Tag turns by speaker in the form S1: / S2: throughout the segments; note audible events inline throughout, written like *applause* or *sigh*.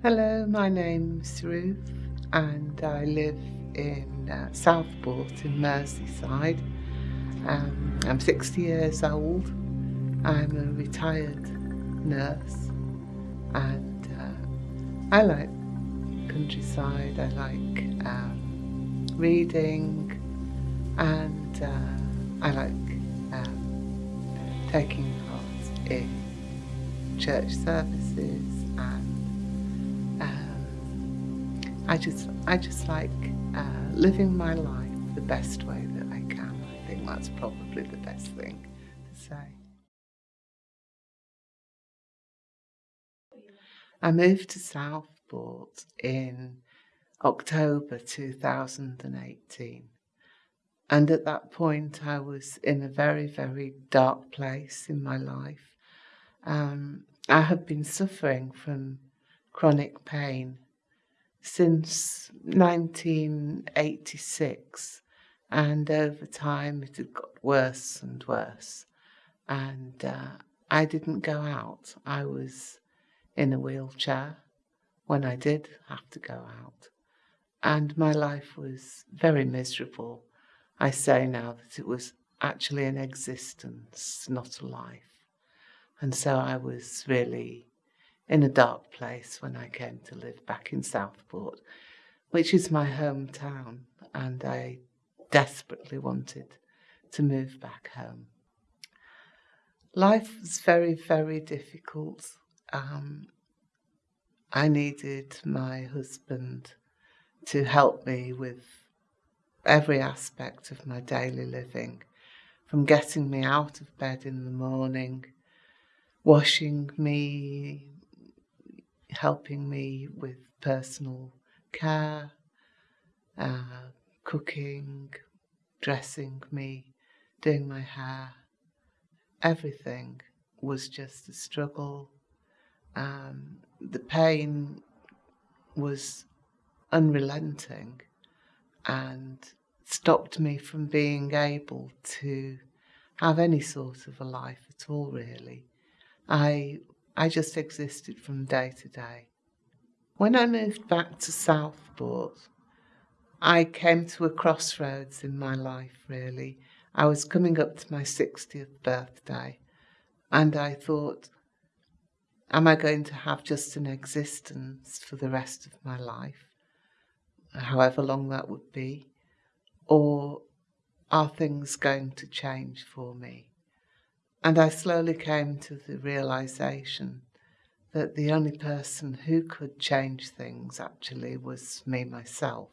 S1: Hello, my name's Ruth and I live in uh, Southport in Merseyside. Um, I'm 60 years old. I'm a retired nurse and uh, I like countryside, I like um, reading and uh, I like um, taking part in church services I just I just like uh, living my life the best way that I can. I think that's probably the best thing to say. I moved to Southport in October 2018 and at that point I was in a very very dark place in my life um, I had been suffering from chronic pain since 1986 and over time it had got worse and worse and uh, I didn't go out. I was in a wheelchair when I did have to go out and my life was very miserable. I say now that it was actually an existence, not a life. And so I was really in a dark place when I came to live back in Southport, which is my hometown, and I desperately wanted to move back home. Life was very, very difficult. Um, I needed my husband to help me with every aspect of my daily living, from getting me out of bed in the morning washing me, helping me with personal care, uh, cooking, dressing me, doing my hair. Everything was just a struggle. Um, the pain was unrelenting and stopped me from being able to have any sort of a life at all, really. I, I just existed from day to day. When I moved back to Southport, I came to a crossroads in my life, really. I was coming up to my 60th birthday, and I thought, am I going to have just an existence for the rest of my life, however long that would be, or are things going to change for me? And I slowly came to the realization that the only person who could change things actually was me myself.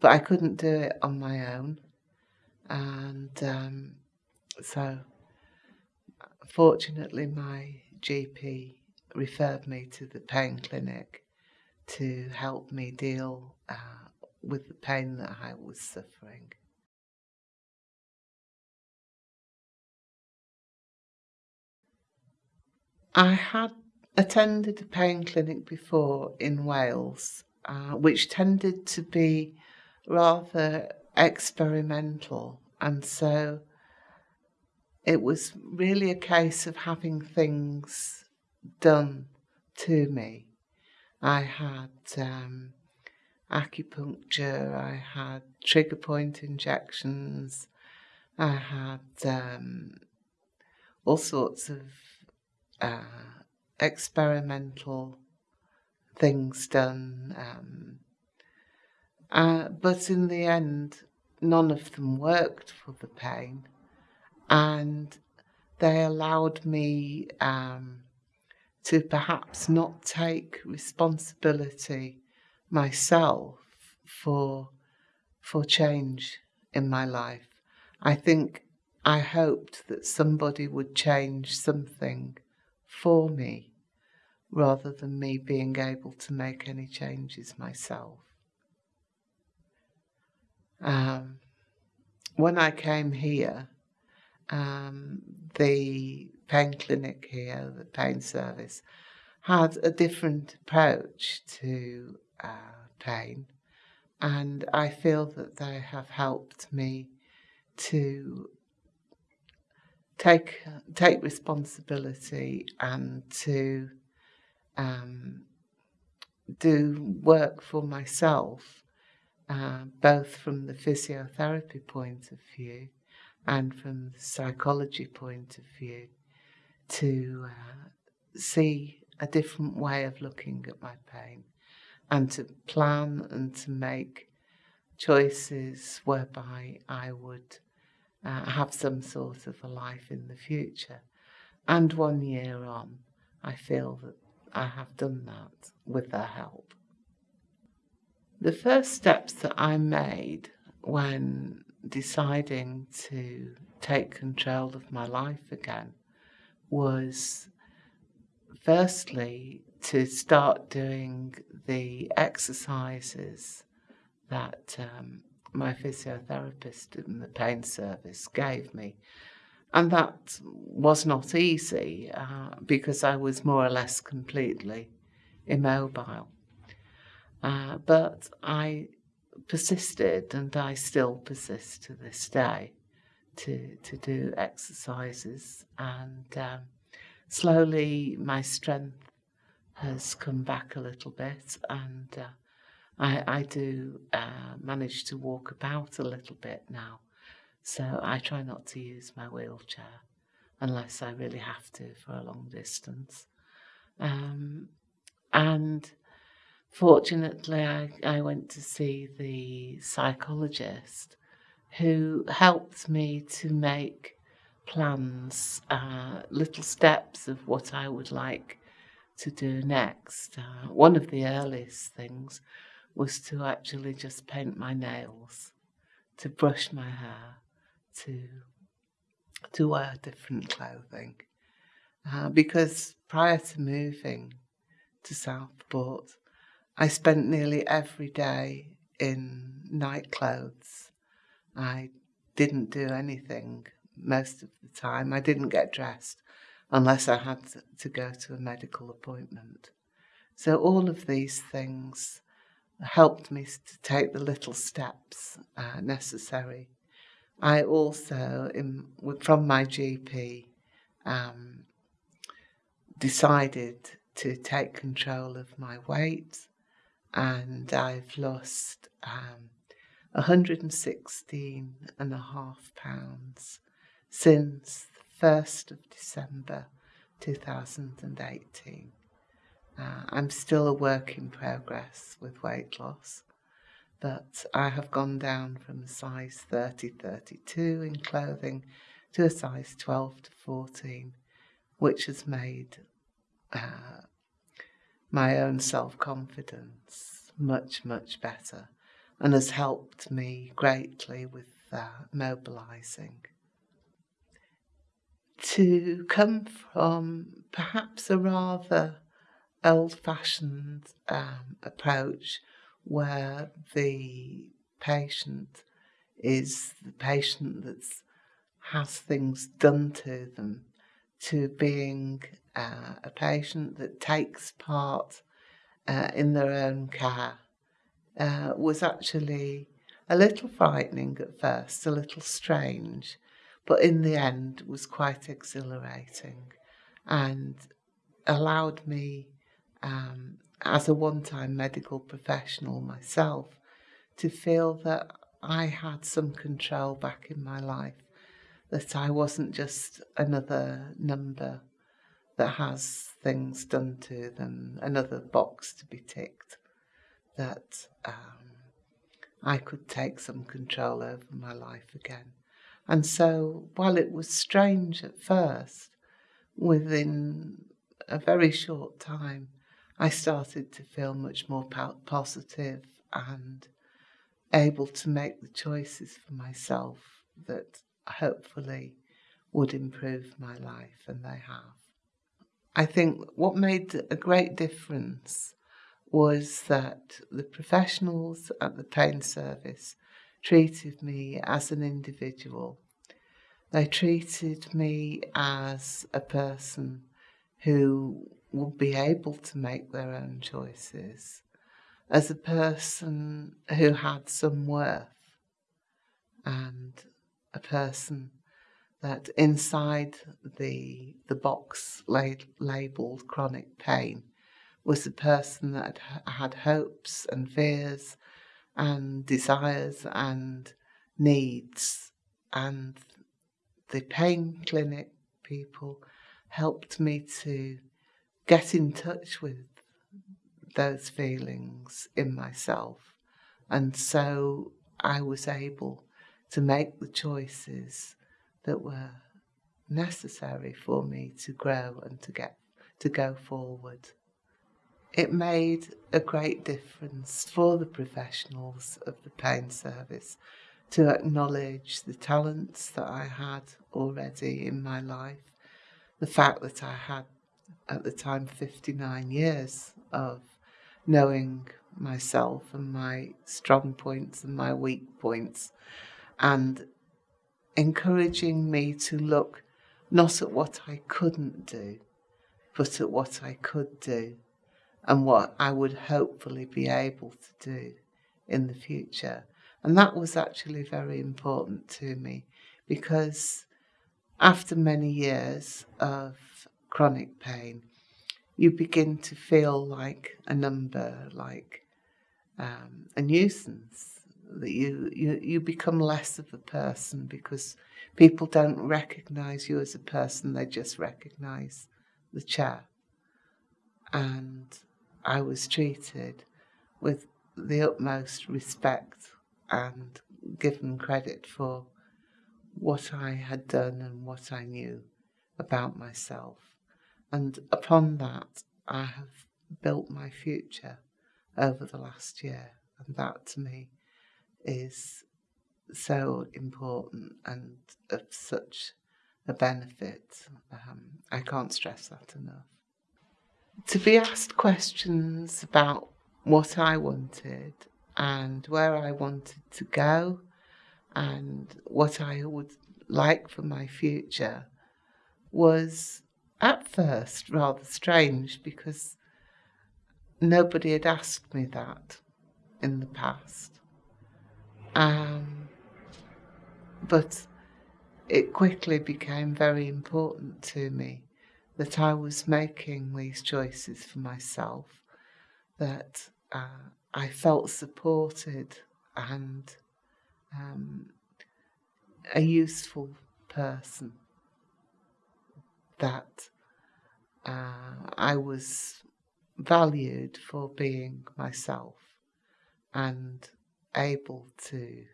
S1: But I couldn't do it on my own. And um, so, fortunately, my GP referred me to the pain clinic to help me deal uh, with the pain that I was suffering. I had attended a pain clinic before in Wales, uh, which tended to be rather experimental, and so it was really a case of having things done to me. I had um, acupuncture, I had trigger point injections, I had um, all sorts of uh, experimental things done. Um, uh, but in the end, none of them worked for the pain, and they allowed me um, to perhaps not take responsibility myself for for change in my life. I think I hoped that somebody would change something for me rather than me being able to make any changes myself. Um, when I came here, um, the pain clinic here, the pain service, had a different approach to uh, pain, and I feel that they have helped me to take take responsibility and to um, do work for myself, uh, both from the physiotherapy point of view and from the psychology point of view, to uh, see a different way of looking at my pain and to plan and to make choices whereby I would uh, have some sort of a life in the future. And one year on, I feel that I have done that with their help. The first steps that I made when deciding to take control of my life again was firstly to start doing the exercises that um, my physiotherapist in the pain service gave me. And that was not easy uh, because I was more or less completely immobile. Uh, but I persisted and I still persist to this day to, to do exercises and um, slowly my strength has come back a little bit and uh, I, I do uh, manage to walk about a little bit now. So I try not to use my wheelchair unless I really have to for a long distance. Um, and fortunately, I, I went to see the psychologist who helped me to make plans, uh, little steps of what I would like to do next. Uh, one of the earliest things was to actually just paint my nails, to brush my hair, to to wear different clothing. Uh, because prior to moving to Southport, I spent nearly every day in night clothes. I didn't do anything most of the time. I didn't get dressed unless I had to go to a medical appointment. So all of these things helped me to take the little steps uh, necessary. I also, in, from my GP, um, decided to take control of my weight, and I've lost um, 116 and a half pounds since the 1st of December 2018. Uh, I'm still a work in progress with weight loss, but I have gone down from a size 30 32 in clothing to a size 12 to 14, which has made uh, my own self confidence much, much better and has helped me greatly with uh, mobilizing. To come from perhaps a rather old fashioned um, approach where the patient is the patient that has things done to them to being uh, a patient that takes part uh, in their own care uh, was actually a little frightening at first, a little strange, but in the end was quite exhilarating and allowed me um, as a one time medical professional myself, to feel that I had some control back in my life, that I wasn't just another number that has things done to them, another box to be ticked, that um, I could take some control over my life again. And so, while it was strange at first, within a very short time, I started to feel much more positive and able to make the choices for myself that hopefully would improve my life, and they have. I think what made a great difference was that the professionals at the pain service treated me as an individual. They treated me as a person who will be able to make their own choices as a person who had some worth and a person that inside the the box labeled chronic pain was a person that had hopes and fears and desires and needs. And the pain clinic people helped me to get in touch with those feelings in myself. And so I was able to make the choices that were necessary for me to grow and to get to go forward. It made a great difference for the professionals of the pain service to acknowledge the talents that I had already in my life, the fact that I had at the time 59 years of knowing myself and my strong points and my weak points and encouraging me to look not at what I couldn't do, but at what I could do and what I would hopefully be able to do in the future. And that was actually very important to me because after many years of chronic pain, you begin to feel like a number, like um, a nuisance. That you, you you become less of a person because people don't recognize you as a person; they just recognize the chair. And I was treated with the utmost respect and given credit for what I had done and what I knew about myself. And upon that, I have built my future over the last year. And that to me is so important and of such a benefit. Um, I can't stress that enough. To be asked questions about what I wanted and where I wanted to go and what I would like for my future was at first rather strange because nobody had asked me that in the past. Um, but it quickly became very important to me that I was making these choices for myself, that uh, I felt supported and um, a useful person that uh, I was valued for being myself and able to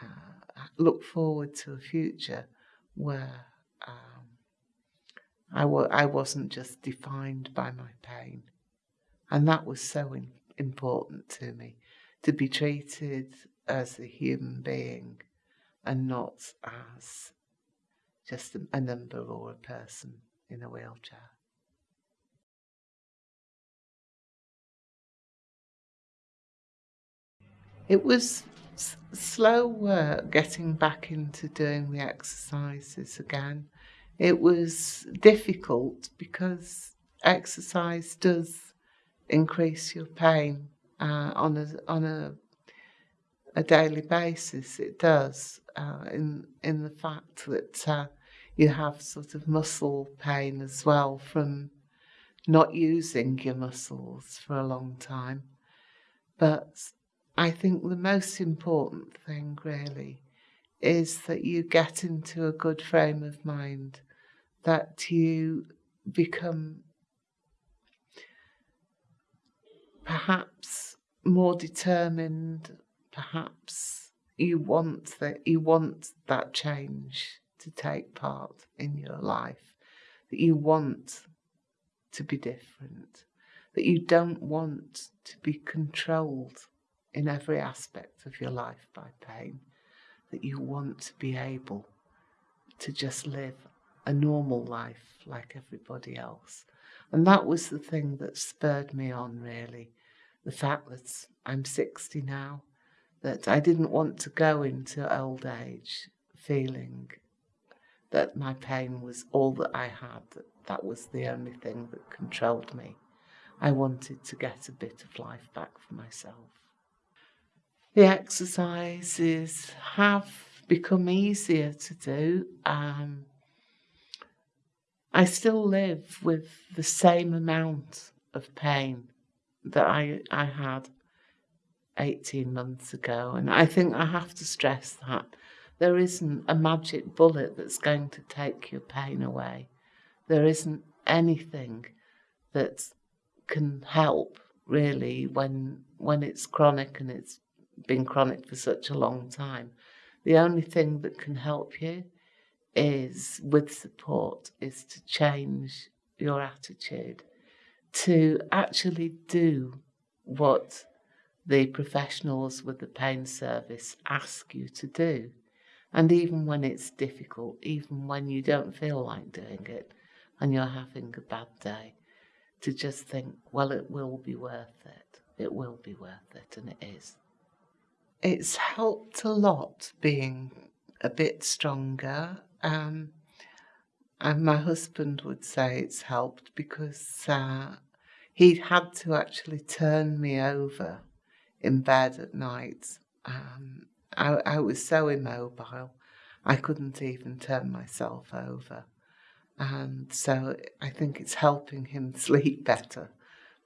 S1: uh, look forward to a future where um, I w- I wasn't just defined by my pain. And that was so in- important to me to be treated as a human being and not as just a number or a person in a wheelchair. It was s- slow work getting back into doing the exercises again. It was difficult because exercise does increase your pain uh, on a on a a daily basis. It does uh, in in the fact that uh, you have sort of muscle pain as well from not using your muscles for a long time. But I think the most important thing really is that you get into a good frame of mind, that you become perhaps more determined, perhaps you want that you want that change to take part in your life, that you want to be different, that you don't want to be controlled in every aspect of your life by pain, that you want to be able to just live a normal life like everybody else. And that was the thing that spurred me on, really. The fact that I'm 60 now, that I didn't want to go into old age feeling that my pain was all that I had, that that was the only thing that controlled me. I wanted to get a bit of life back for myself. The exercises have become easier to do. Um, I still live with the same amount of pain that I, I had 18 months ago. And I think I have to stress that there isn't a magic bullet that's going to take your pain away. There isn't anything that can help really when when it's chronic and it's been chronic for such a long time. The only thing that can help you is with support is to change your attitude to actually do what the professionals with the pain service ask you to do. And even when it's difficult, even when you don't feel like doing it and you're having a bad day, to just think, well, it will be worth it. It will be worth it, and it is. It's helped a lot being a bit stronger. Um, and my husband would say it's helped because uh, he'd had to actually turn me over in bed at night. Um, I, I was so immobile, I couldn't even turn myself over. And so I think it's helping him *laughs* sleep better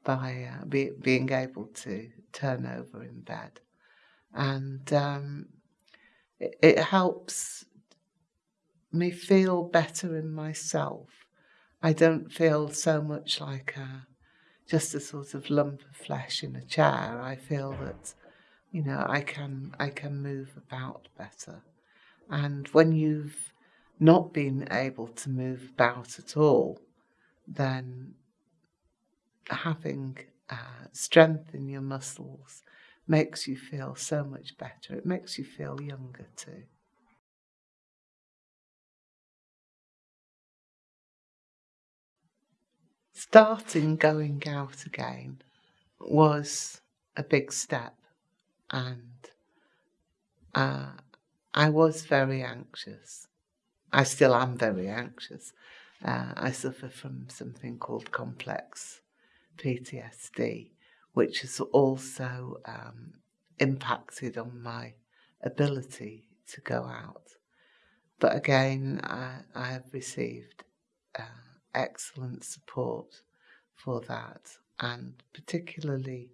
S1: by uh, be, being able to turn over in bed. And um, it, it helps me feel better in myself. I don't feel so much like a, just a sort of lump of flesh in a chair. I feel that, you know, I can I can move about better. And when you've not been able to move about at all, then having uh, strength in your muscles makes you feel so much better. It makes you feel younger too. Starting going out again was a big step, and uh, I was very anxious. I still am very anxious. Uh, I suffer from something called complex PTSD, which has also um, impacted on my ability to go out. But again, I, I have received uh, excellent support for that, and particularly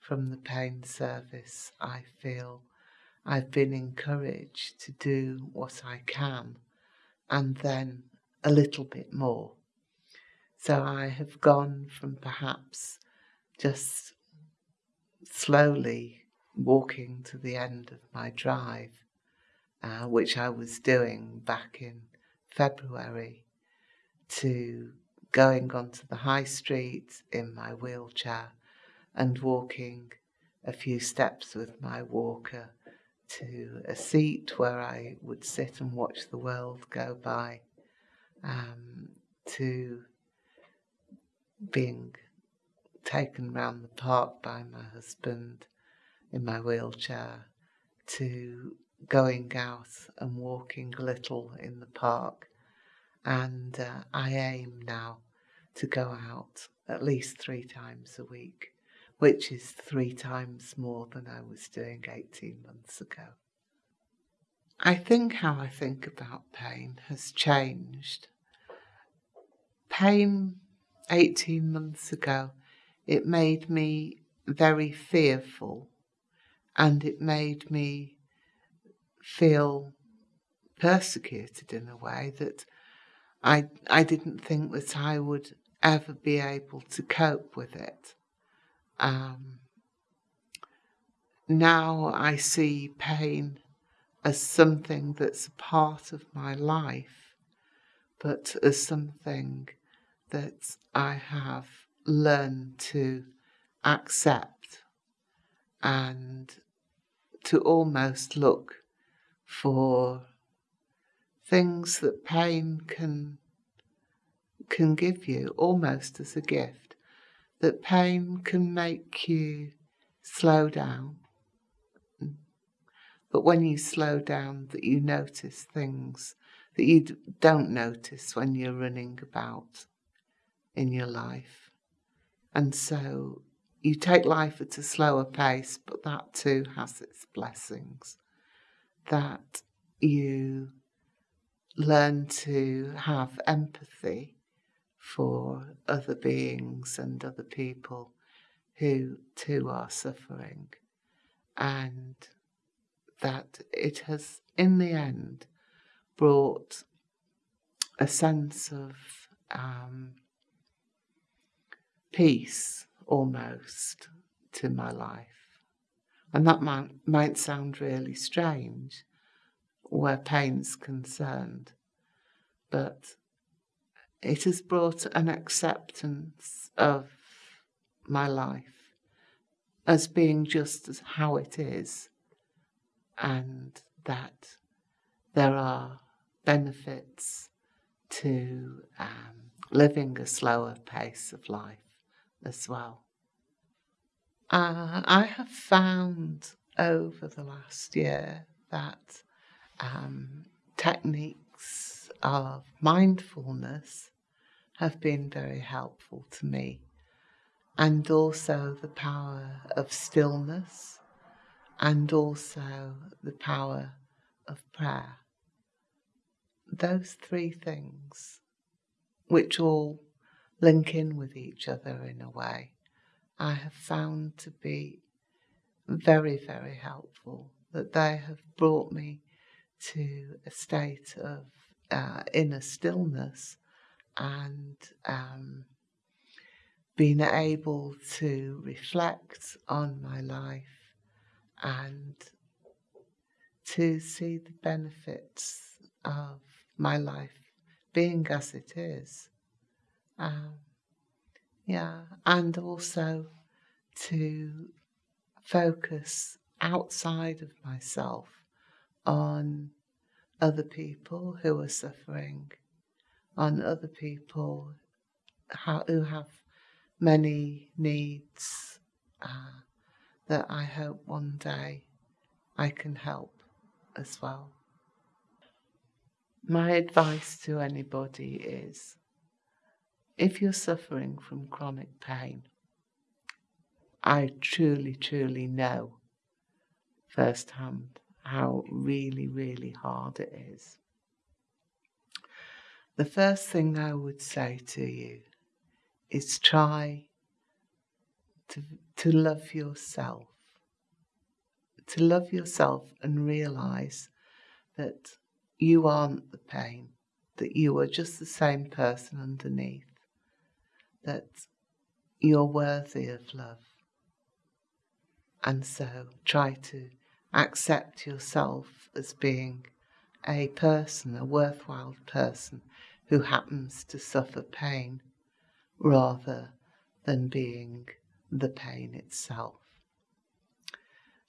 S1: from the pain service, I feel I've been encouraged to do what I can and then a little bit more. So I have gone from perhaps just slowly walking to the end of my drive, uh, which I was doing back in February, to going onto the high street in my wheelchair and walking a few steps with my walker to a seat where I would sit and watch the world go by, um, to being taken round the park by my husband in my wheelchair, to going out and walking a little in the park. And uh, I aim now to go out at least three times a week which is three times more than I was doing 18 months ago. I think how I think about pain has changed. Pain 18 months ago, it made me very fearful and it made me feel persecuted in a way that I, I didn't think that I would ever be able to cope with it. Um, now I see pain as something that's a part of my life, but as something that I have learned to accept and to almost look for things that pain can can give you almost as a gift that pain can make you slow down. But when you slow down, that you notice things that you don't notice when you're running about in your life. And so you take life at a slower pace, but that too has its blessings. That you learn to have empathy for other beings and other people who too are suffering, and that it has, in the end, brought a sense of um, peace almost to my life. And that might, might sound really strange where pain's concerned, but it has brought an acceptance of my life as being just as how it is, and that there are benefits to um, living a slower pace of life as well. Uh, I have found over the last year that um, techniques of mindfulness have been very helpful to me, and also the power of stillness, and also the power of prayer. Those three things, which all link in with each other in a way, I have found to be very, very helpful, that they have brought me to a state of uh, inner stillness and um, being able to reflect on my life and to see the benefits of my life being as it is. Um, yeah, and also to focus outside of myself on other people who are suffering, on other people who have many needs uh, that I hope one day I can help as well. My advice to anybody is if you're suffering from chronic pain, I truly, truly know firsthand how really, really hard it is. The first thing I would say to you is try to, to love yourself. To love yourself and realize that you aren't the pain, that you are just the same person underneath that you're worthy of love. And so try to accept yourself as being a person, a worthwhile person who happens to suffer pain rather than being the pain itself.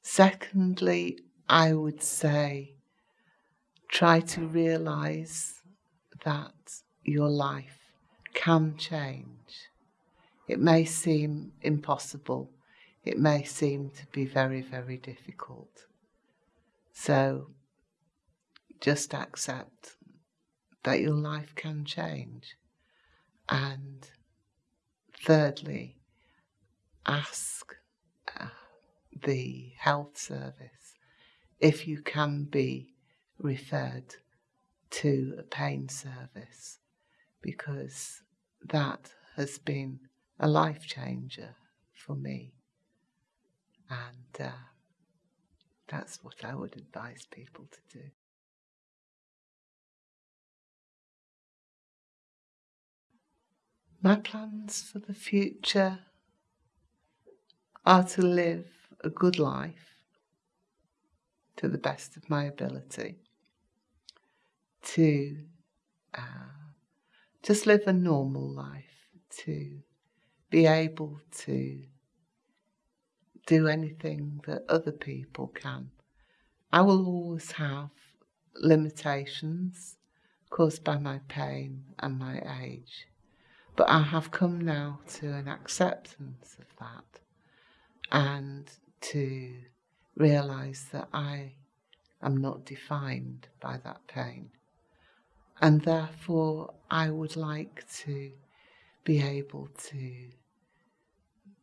S1: Secondly, I would say try to realize that your life can change. It may seem impossible. It may seem to be very, very difficult. So just accept that your life can change. And thirdly, ask uh, the health service if you can be referred to a pain service because that has been a life changer for me. And uh, that's what I would advise people to do. My plans for the future are to live a good life to the best of my ability, to uh, just live a normal life, to be able to do anything that other people can. I will always have limitations caused by my pain and my age, but I have come now to an acceptance of that and to realize that I am not defined by that pain. And therefore I would like to be able to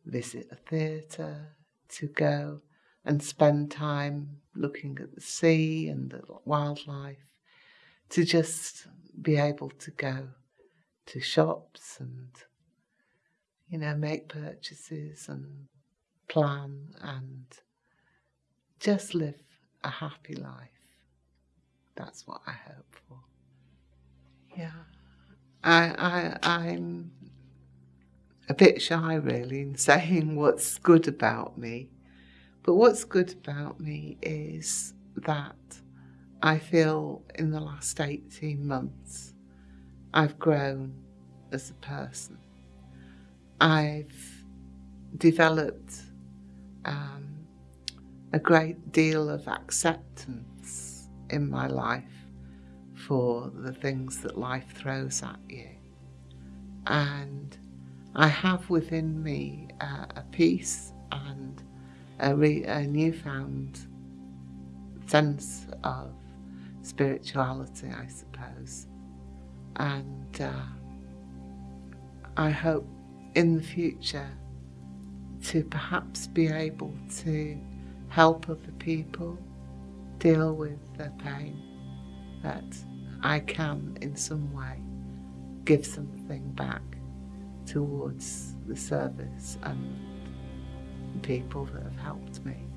S1: visit a theatre, to go and spend time looking at the sea and the wildlife, to just be able to go to shops and, you know, make purchases and plan and just live a happy life. That's what I hope for. Yeah. I, I, I'm a bit shy really in *laughs* saying what's good about me. But what's good about me is that I feel in the last 18 months I've grown as a person. I've developed um, a great deal of acceptance in my life for the things that life throws at you. And I have within me uh, a peace and a, a newfound sense of spirituality, I suppose. And uh, I hope in the future to perhaps be able to help other people deal with their pain, that I can in some way give something back towards the service and people that have helped me.